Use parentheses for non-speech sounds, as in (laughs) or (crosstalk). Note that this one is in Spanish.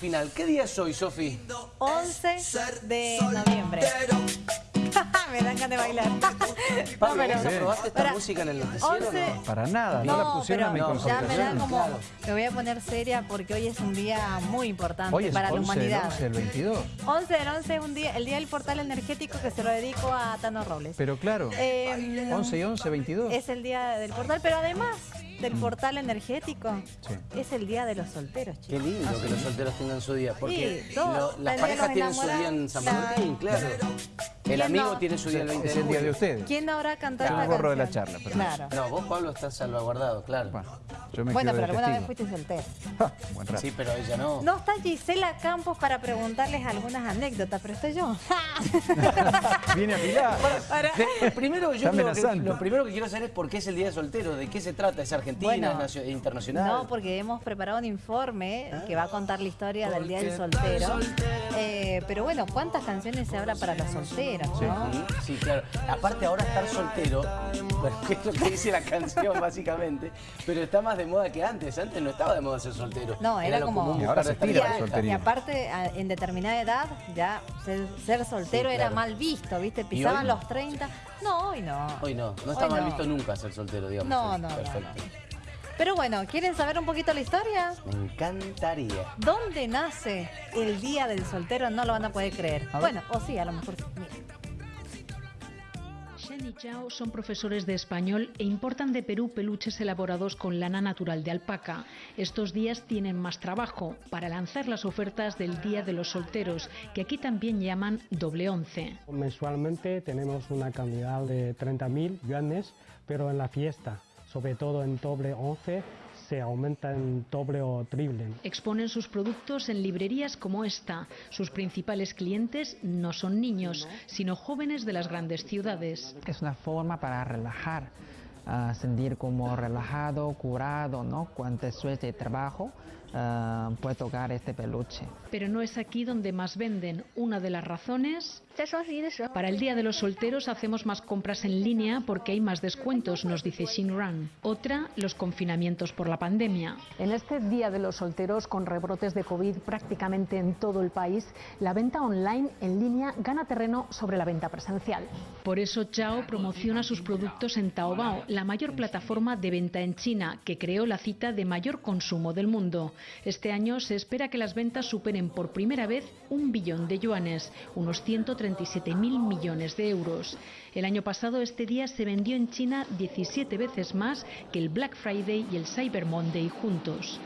Final, ¿qué día es hoy, Sofi? 11 de noviembre. (laughs) Me dan ganas de bailar. (laughs) Pablo, pero- ¿vos aprobaste esta Para- música en el noticiero 11 no? Para nada, no, la pusieron a mi pero ya me da concentración. como... Claro. Me voy a poner seria porque hoy es un día muy importante Hoy es para 11 la humanidad. del 11 del 22. 11 del 11 es un día, el día del portal energético que se lo dedico a Tano Robles. Pero claro, Eh, 11 y 11, 22. Es el día del portal, pero además del portal energético, Mm. Sí. es el día de los solteros, Qué chicos. lindo que los solteros tengan su día, porque Sí, lo- las parejas tienen su día en San claro. Valentín, claro. El ¿Quién amigo no? tiene su día el 20 es de el día de ustedes. ¿Quién cantado Yo me esta borro de la charla, Claro. No, vos, Pablo, estás salvaguardado, claro. Bueno, yo me Bueno, pero alguna vez fuiste soltero. Ja, (laughs) buen rato. Sí, pero ella no. No está Gisela Campos para preguntarles algunas anécdotas, pero estoy yo. (laughs) (laughs) Viene a pilar. Para- De- primero, yo Está creo que, lo primero que quiero saber es por qué es el Día de Soltero, de qué se trata, es argentina, Bueno, es nacio- internacional. No, porque hemos preparado un informe que va a contar la historia del Día del Soltero. Eh, pero bueno, ¿cuántas canciones se habla para los solteros, no? Sí, claro. Aparte ahora estar soltero, bueno, (laughs) que es lo que dice la canción básicamente, pero está más de moda que antes. Antes no estaba de moda ser soltero. No, era lo como- común Y ahora se tira soltería. y aparte, en determinada edad, ya ser, ser soltero Sí, era mal visto, ¿viste? Pisaban los 30. No, hoy no. Hoy no, no está Hoy mal no. visto nunca ser soltero, digamos. No, no, no, Perfecto. no. Pero bueno, ¿quieren saber un poquito la historia? Me encantaría. ¿Dónde nace el Día del Soltero? No lo van a poder creer. A. Bueno, o sí, a lo mejor. sí. Mira. Shen y Chao son profesores de español e importan de Perú peluches elaborados con lana natural de alpaca. Estos días tienen más trabajo para lanzar las ofertas del Día de los Solteros, que aquí también llaman doble once. Mensualmente tenemos una cantidad de 30.000 yuanes, pero en la fiesta, sobre todo en doble 11, se aumenta en doble o triple. Exponen sus productos en librerías como esta. Sus principales clientes no son niños, sino jóvenes de las grandes ciudades. es una forma para relajar, ah, sentir como relajado, curado, ¿no? Cuando después de trabajo ah, puede tocar este peluche. Pero no es aquí donde más venden. Una de las razones... Para el Día de los Solteros hacemos más compras en línea porque hay más descuentos, nos dice Shinran. Otra, los confinamientos por la pandemia. En este Día de los Solteros, con rebrotes de COVID prácticamente en todo el país, la venta online en línea gana terreno sobre la venta presencial. Por eso Chao promociona sus productos en Taobao, la mayor plataforma de venta en China, que creó la cita de mayor consumo del mundo. Este año se espera que las ventas superen por primera vez un billón de yuanes, unos 137 mil millones de euros. El año pasado este día se vendió en China 17 veces más que el Black Friday y el Cyber Monday juntos.